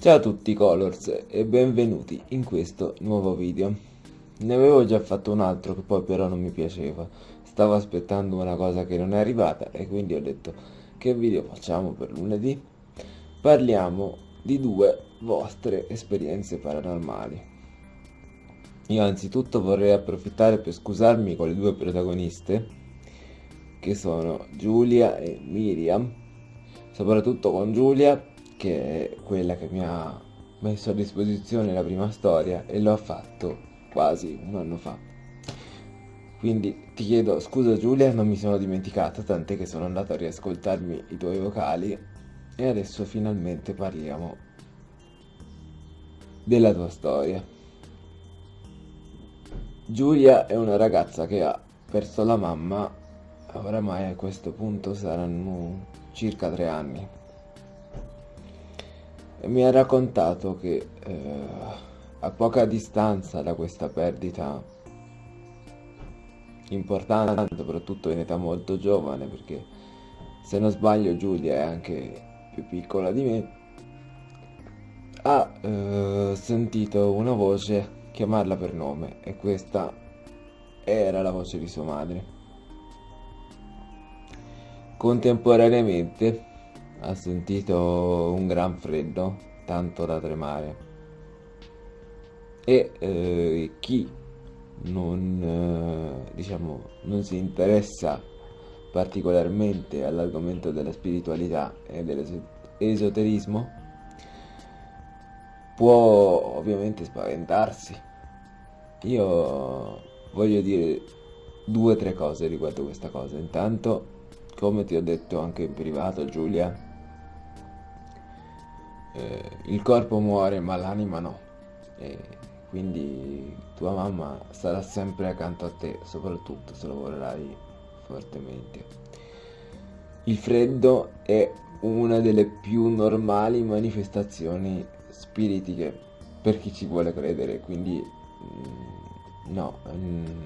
Ciao a tutti Colors e benvenuti in questo nuovo video. Ne avevo già fatto un altro che poi però non mi piaceva. Stavo aspettando una cosa che non è arrivata e quindi ho detto che video facciamo per lunedì? Parliamo di due vostre esperienze paranormali. Io anzitutto vorrei approfittare per scusarmi con le due protagoniste che sono Giulia e Miriam, soprattutto con Giulia che è quella che mi ha messo a disposizione la prima storia e l'ho fatto quasi un anno fa. Quindi ti chiedo scusa Giulia, non mi sono dimenticata, tant'è che sono andato a riascoltarmi i tuoi vocali e adesso finalmente parliamo della tua storia. Giulia è una ragazza che ha perso la mamma, oramai a questo punto saranno circa tre anni mi ha raccontato che eh, a poca distanza da questa perdita importante, soprattutto in età molto giovane, perché se non sbaglio Giulia è anche più piccola di me, ha eh, sentito una voce chiamarla per nome e questa era la voce di sua madre. Contemporaneamente ha sentito un gran freddo, tanto da tremare. E eh, chi non, eh, diciamo, non si interessa particolarmente all'argomento della spiritualità e dell'esoterismo può ovviamente spaventarsi. Io voglio dire due o tre cose riguardo questa cosa. Intanto, come ti ho detto anche in privato, Giulia, eh, il corpo muore ma l'anima no. E quindi tua mamma sarà sempre accanto a te soprattutto se lavorerai fortemente. Il freddo è una delle più normali manifestazioni spiritiche per chi ci vuole credere quindi mm, no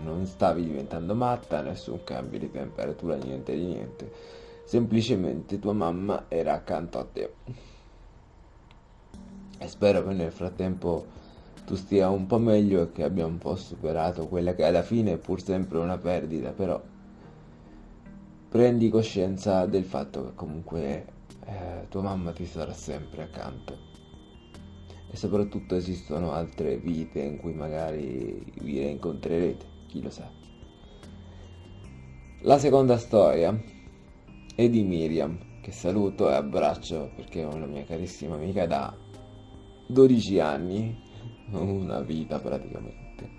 non stavi diventando matta nessun cambio di temperatura niente di niente. Semplicemente tua mamma era accanto a te e spero che nel frattempo tu stia un po' meglio e che abbia un po' superato quella che alla fine è pur sempre una perdita, però prendi coscienza del fatto che comunque eh, tua mamma ti sarà sempre accanto. E soprattutto esistono altre vite in cui magari vi incontrerete, chi lo sa. La seconda storia è di Miriam, che saluto e abbraccio perché è una mia carissima amica da 12 anni, una vita praticamente.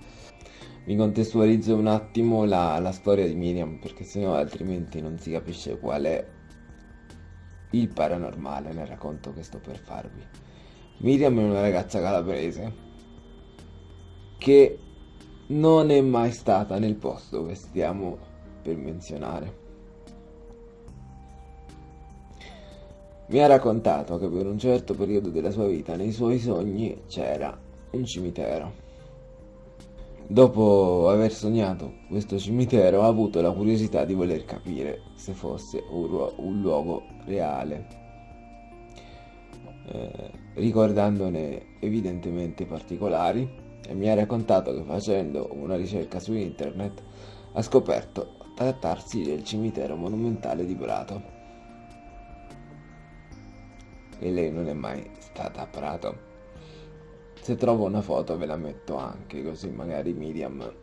Vi contestualizzo un attimo la, la storia di Miriam perché sennò altrimenti non si capisce qual è il paranormale nel racconto che sto per farvi. Miriam è una ragazza calabrese che non è mai stata nel posto che stiamo per menzionare. Mi ha raccontato che per un certo periodo della sua vita nei suoi sogni c'era un cimitero. Dopo aver sognato questo cimitero ha avuto la curiosità di voler capire se fosse un, un luogo reale, eh, ricordandone evidentemente particolari e mi ha raccontato che facendo una ricerca su internet ha scoperto trattarsi del cimitero monumentale di Prato e lei non è mai stata a Prato. Se trovo una foto ve la metto anche, così magari Miriam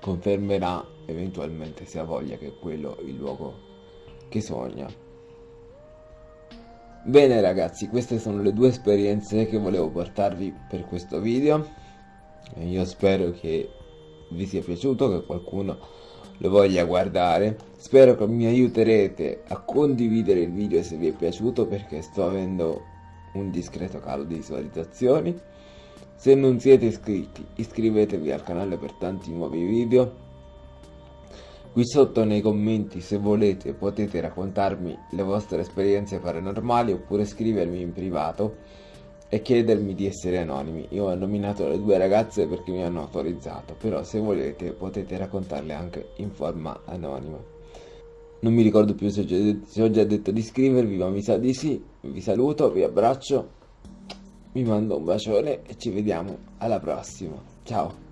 confermerà eventualmente se ha voglia che è quello il luogo che sogna. Bene ragazzi, queste sono le due esperienze che volevo portarvi per questo video. Io spero che vi sia piaciuto, che qualcuno lo voglia guardare. Spero che mi aiuterete a condividere il video se vi è piaciuto perché sto avendo un discreto calo di visualizzazioni. Se non siete iscritti iscrivetevi al canale per tanti nuovi video. Qui sotto nei commenti se volete potete raccontarmi le vostre esperienze paranormali oppure scrivermi in privato e chiedermi di essere anonimi. Io ho nominato le due ragazze perché mi hanno autorizzato, però se volete potete raccontarle anche in forma anonima. Non mi ricordo più se ho già detto di iscrivervi, ma mi sa di sì. Vi saluto, vi abbraccio vi mando un bacione e ci vediamo alla prossima. Ciao!